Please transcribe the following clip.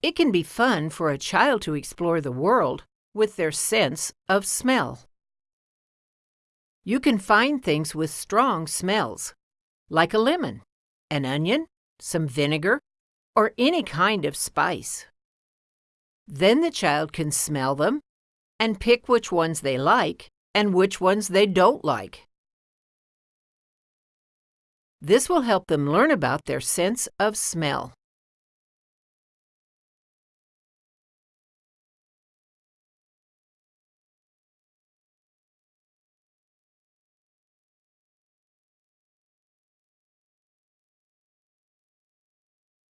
It can be fun for a child to explore the world with their sense of smell. You can find things with strong smells, like a lemon, an onion, some vinegar, or any kind of spice. Then the child can smell them and pick which ones they like and which ones they don't like. This will help them learn about their sense of smell.